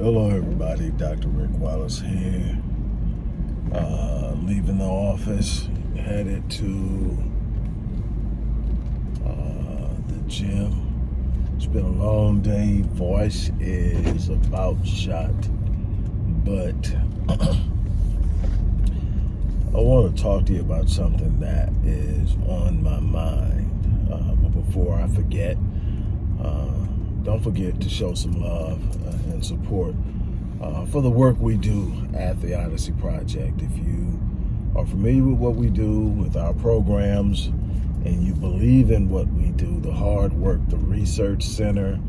Hello, everybody. Dr. Rick Wallace here. Uh, leaving the office, headed to uh, the gym. It's been a long day. Voice is about shot, but I want to talk to you about something that is on my mind. Uh, but before I forget, uh, don't forget to show some love uh, and support uh, for the work we do at the Odyssey Project. If you are familiar with what we do, with our programs, and you believe in what we do, the hard work, the research center,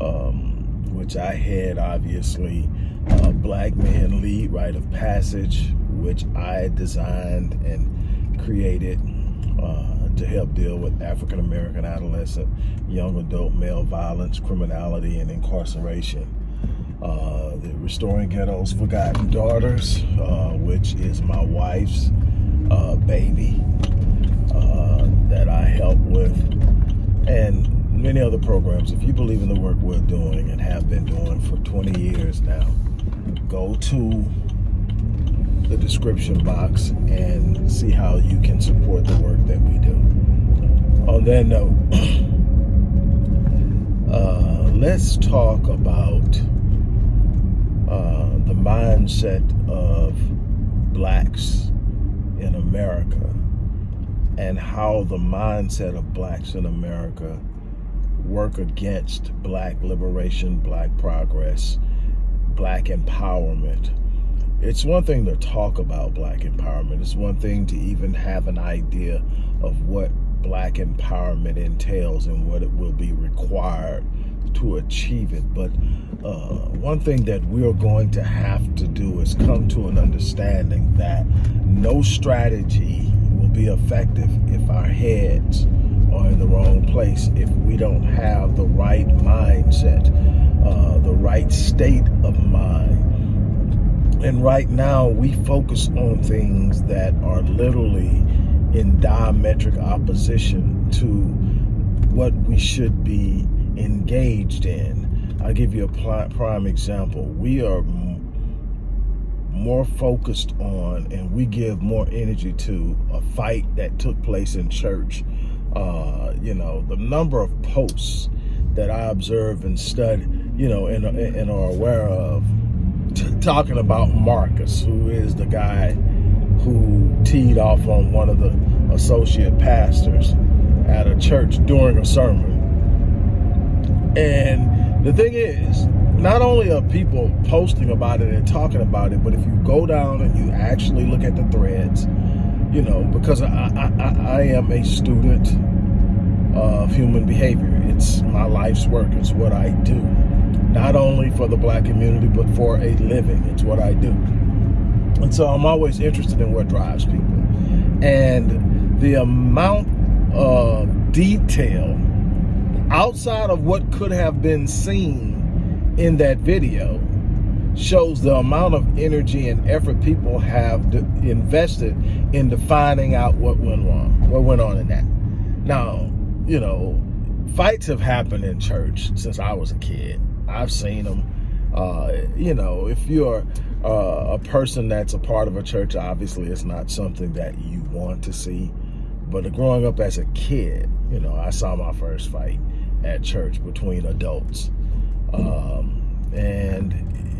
um, which I head obviously, uh, Black Men Lead Rite of Passage, which I designed and created uh, to help deal with African American adolescent, young adult male violence, criminality, and incarceration. Uh, the Restoring Ghetto's Forgotten Daughters, uh, which is my wife's uh, baby uh, that I help with, and many other programs. If you believe in the work we're doing and have been doing for 20 years now, go to the description box and see how you can support the work that we do. On that note, uh, let's talk about uh, the mindset of blacks in America and how the mindset of blacks in America work against black liberation, black progress, black empowerment, it's one thing to talk about black empowerment. It's one thing to even have an idea of what black empowerment entails and what it will be required to achieve it. But uh, one thing that we're going to have to do is come to an understanding that no strategy will be effective if our heads are in the wrong place, if we don't have the right mindset, uh, the right state of mind and right now, we focus on things that are literally in diametric opposition to what we should be engaged in. I'll give you a prime example. We are more focused on and we give more energy to a fight that took place in church. Uh, you know, the number of posts that I observe and study, you know, and, and are aware of talking about Marcus, who is the guy who teed off on one of the associate pastors at a church during a sermon. And the thing is, not only are people posting about it and talking about it, but if you go down and you actually look at the threads, you know, because I, I, I am a student of human behavior. It's my life's work. It's what I do not only for the black community, but for a living. It's what I do. And so I'm always interested in what drives people. And the amount of detail outside of what could have been seen in that video shows the amount of energy and effort people have invested in finding out what went wrong, what went on in that. Now, you know, fights have happened in church since I was a kid. I've seen them. Uh, you know, if you're uh, a person that's a part of a church, obviously it's not something that you want to see. But growing up as a kid, you know, I saw my first fight at church between adults. Um, and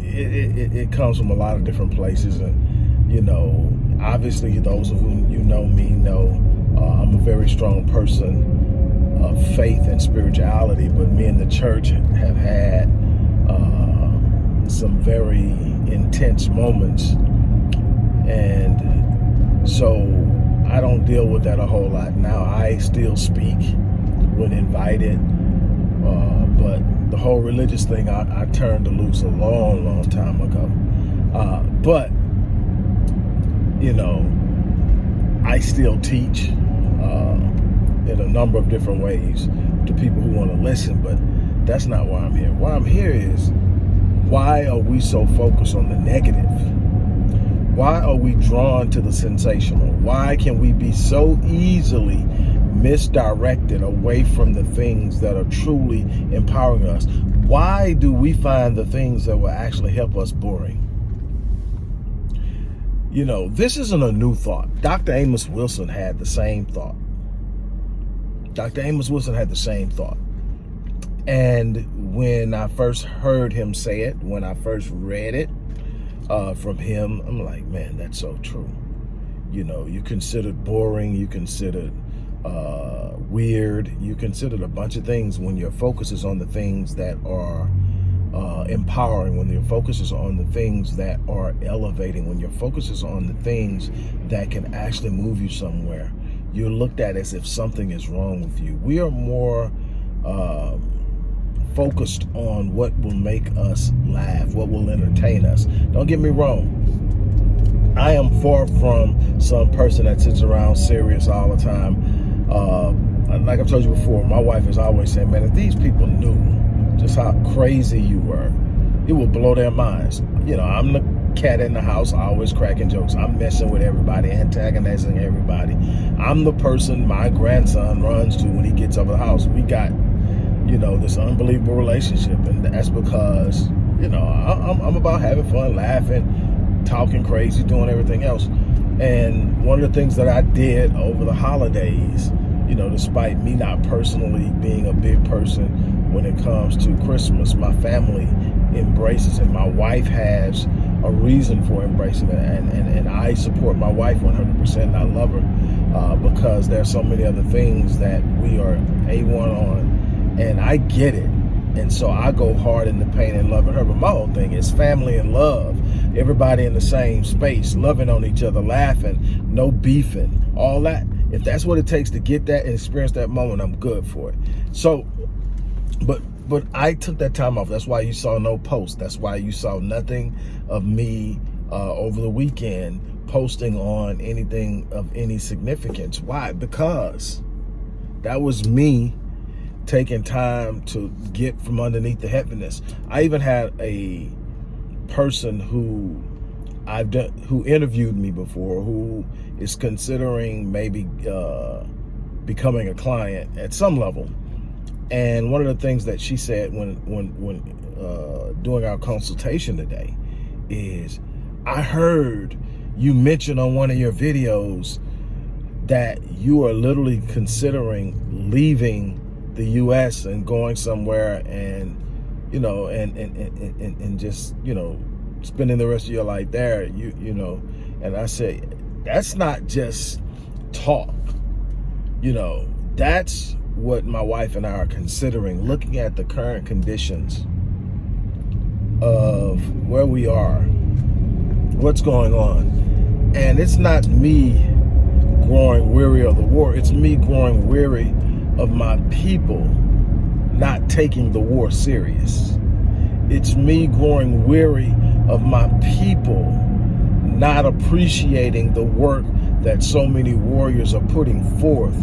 it, it, it, comes from a lot of different places. And, you know, obviously those of whom you know me know uh, I'm a very strong person of faith and spirituality, but me and the church have had some very intense moments. And so I don't deal with that a whole lot now. I still speak when invited, uh, but the whole religious thing I, I, turned to loose a long, long time ago. Uh, but, you know, I still teach uh, in a number of different ways to people who want to listen, but that's not why I'm here. Why I'm here is why are we so focused on the negative? Why are we drawn to the sensational? Why can we be so easily misdirected away from the things that are truly empowering us. Why do we find the things that will actually help us boring? You know, this isn't a new thought. Dr. Amos Wilson had the same thought. Dr. Amos Wilson had the same thought. And when I first heard him say it, when I first read it uh, from him, I'm like, man, that's so true. You know, you considered boring, you considered uh, weird, you considered a bunch of things when your focus is on the things that are uh, empowering, when your focus is on the things that are elevating, when your focus is on the things that can actually move you somewhere, you're looked at as if something is wrong with you. We are more uh, focused on what will make us laugh, what will entertain us. Don't get me wrong. I am far from some person that sits around serious all the time. Uh, like I've told you before, my wife is always saying, man, if these people knew just how crazy you were, it would blow their minds. You know, I'm the cat in the house, always cracking jokes. I'm messing with everybody, antagonizing everybody. I'm the person my grandson runs to when he gets over the house. We got, you know, this unbelievable relationship. And that's because, you know, I'm, I'm about having fun, laughing, talking crazy, doing everything else. And one of the things that I did over the holidays, you know, despite me not personally being a big person when it comes to Christmas, my family embraces it. My wife has a reason for embracing it. And, and, and I support my wife 100%. I love her uh, because there's so many other things that we are A1 on. And I get it. And so I go hard in the pain and loving her. But my whole thing is family and love. Everybody in the same space, loving on each other, laughing, no beefing, all that. If that's what it takes to get that and experience that moment, I'm good for it. So, but but I took that time off. That's why you saw no post. That's why you saw nothing of me uh, over the weekend posting on anything of any significance. Why? Because that was me taking time to get from underneath the heaviness. I even had a person who I've done who interviewed me before who is considering maybe uh, becoming a client at some level and one of the things that she said when when when uh, doing our consultation today is, I heard you mention on one of your videos that you are literally considering leaving the U.S. and going somewhere and you know and and and and, and just you know spending the rest of your life there. You you know, and I said that's not just talk. You know, that's what my wife and I are considering, looking at the current conditions of where we are, what's going on. And it's not me growing weary of the war. It's me growing weary of my people not taking the war serious. It's me growing weary of my people not appreciating the work that so many warriors are putting forth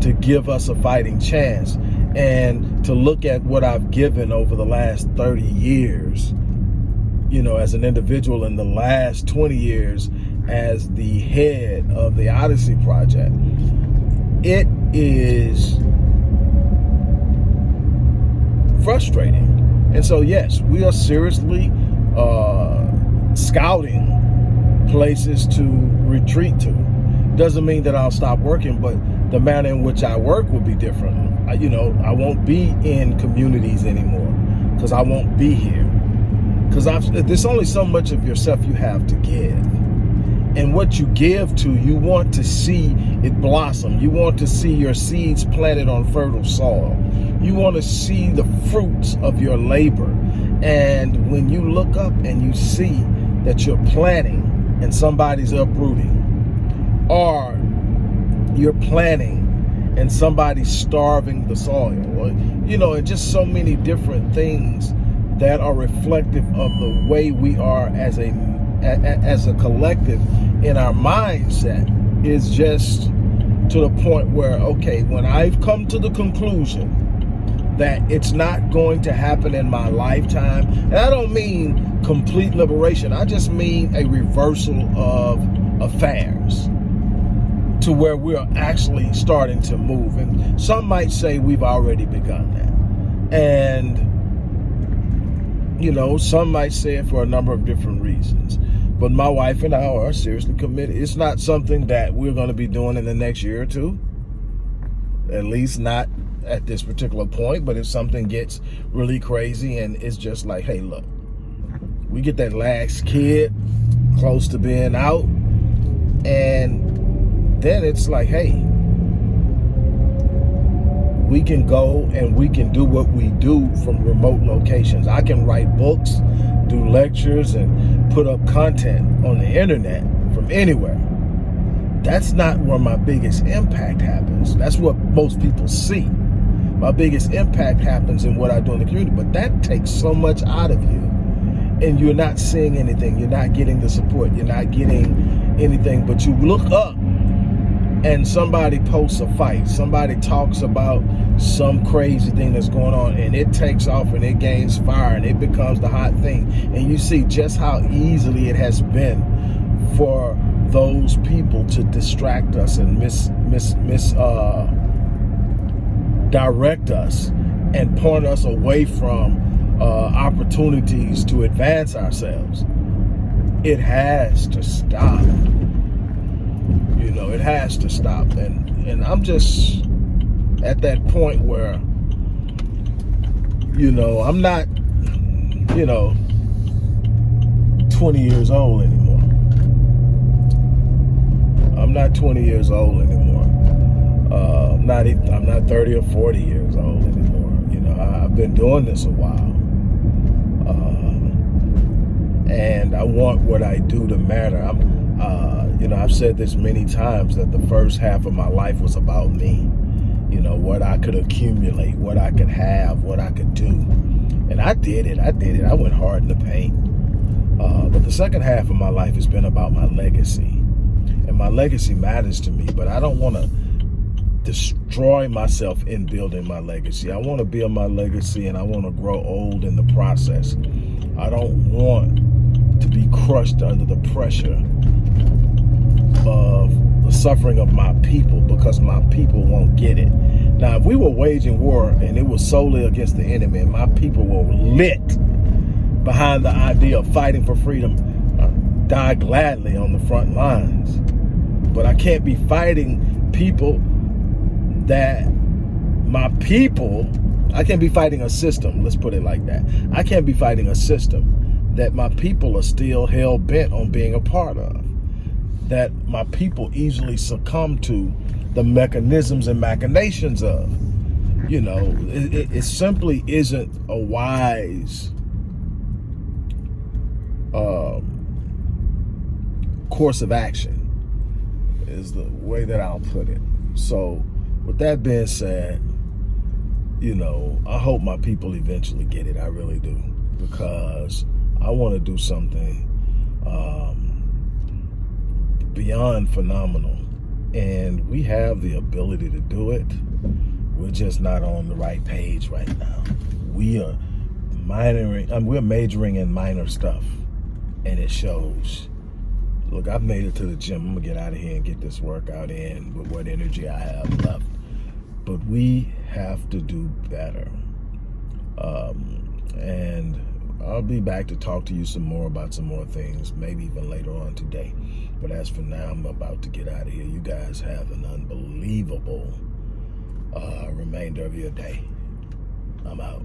to give us a fighting chance and to look at what I've given over the last 30 years, you know, as an individual in the last 20 years as the head of the Odyssey Project, it is frustrating. And so, yes, we are seriously uh, scouting places to retreat to. Doesn't mean that I'll stop working, but the manner in which I work will be different. I, you know, I won't be in communities anymore because I won't be here. Because there's only so much of yourself you have to give. And what you give to, you want to see it blossom. You want to see your seeds planted on fertile soil. You want to see the fruits of your labor. And when you look up and you see that you're planting and somebody's uprooting, or you're planting and somebody's starving the soil or you know and just so many different things that are reflective of the way we are as a as a collective in our mindset is just to the point where okay when I've come to the conclusion that it's not going to happen in my lifetime and I don't mean complete liberation I just mean a reversal of affairs to where we're actually starting to move. And some might say we've already begun that. And, you know, some might say it for a number of different reasons. But my wife and I are seriously committed. It's not something that we're going to be doing in the next year or two. At least not at this particular point. But if something gets really crazy and it's just like, hey, look, we get that last kid close to being out. And then it's like, hey, we can go and we can do what we do from remote locations. I can write books, do lectures, and put up content on the internet from anywhere. That's not where my biggest impact happens. That's what most people see. My biggest impact happens in what I do in the community, but that takes so much out of you and you're not seeing anything. You're not getting the support. You're not getting anything, but you look up and somebody posts a fight. Somebody talks about some crazy thing that's going on and it takes off and it gains fire and it becomes the hot thing. And you see just how easily it has been for those people to distract us and miss, miss, miss, uh, direct us and point us away from uh, opportunities to advance ourselves. It has to stop. You know, it has to stop. And and I'm just at that point where, you know, I'm not, you know, 20 years old anymore. I'm not 20 years old anymore. Uh, I'm not I'm not 30 or 40 years old anymore. You know, I've been doing this a while. And I want what I do to matter. I'm, uh, you know, I've said this many times that the first half of my life was about me. You know, what I could accumulate, what I could have, what I could do. And I did it. I did it. I went hard in the paint. Uh, but the second half of my life has been about my legacy. And my legacy matters to me, but I don't want to destroy myself in building my legacy. I want to build my legacy and I want to grow old in the process. I don't want to be crushed under the pressure of the suffering of my people because my people won't get it. Now, if we were waging war and it was solely against the enemy and my people were lit behind the idea of fighting for freedom, I'd die gladly on the front lines. But I can't be fighting people that my people, I can't be fighting a system, let's put it like that. I can't be fighting a system that my people are still hell bent on being a part of. That my people easily succumb to the mechanisms and machinations of. You know, it, it simply isn't a wise uh, course of action is the way that I'll put it. So with that being said, you know, I hope my people eventually get it. I really do. Because I want to do something um, beyond phenomenal. And we have the ability to do it. We're just not on the right page right now. We are minoring, we're majoring in minor stuff. And it shows. Look, I've made it to the gym. I'm to get out of here and get this workout in with what energy I have left. But we have to do better. Um, and I'll be back to talk to you some more about some more things, maybe even later on today. But as for now, I'm about to get out of here. You guys have an unbelievable uh, remainder of your day. I'm out.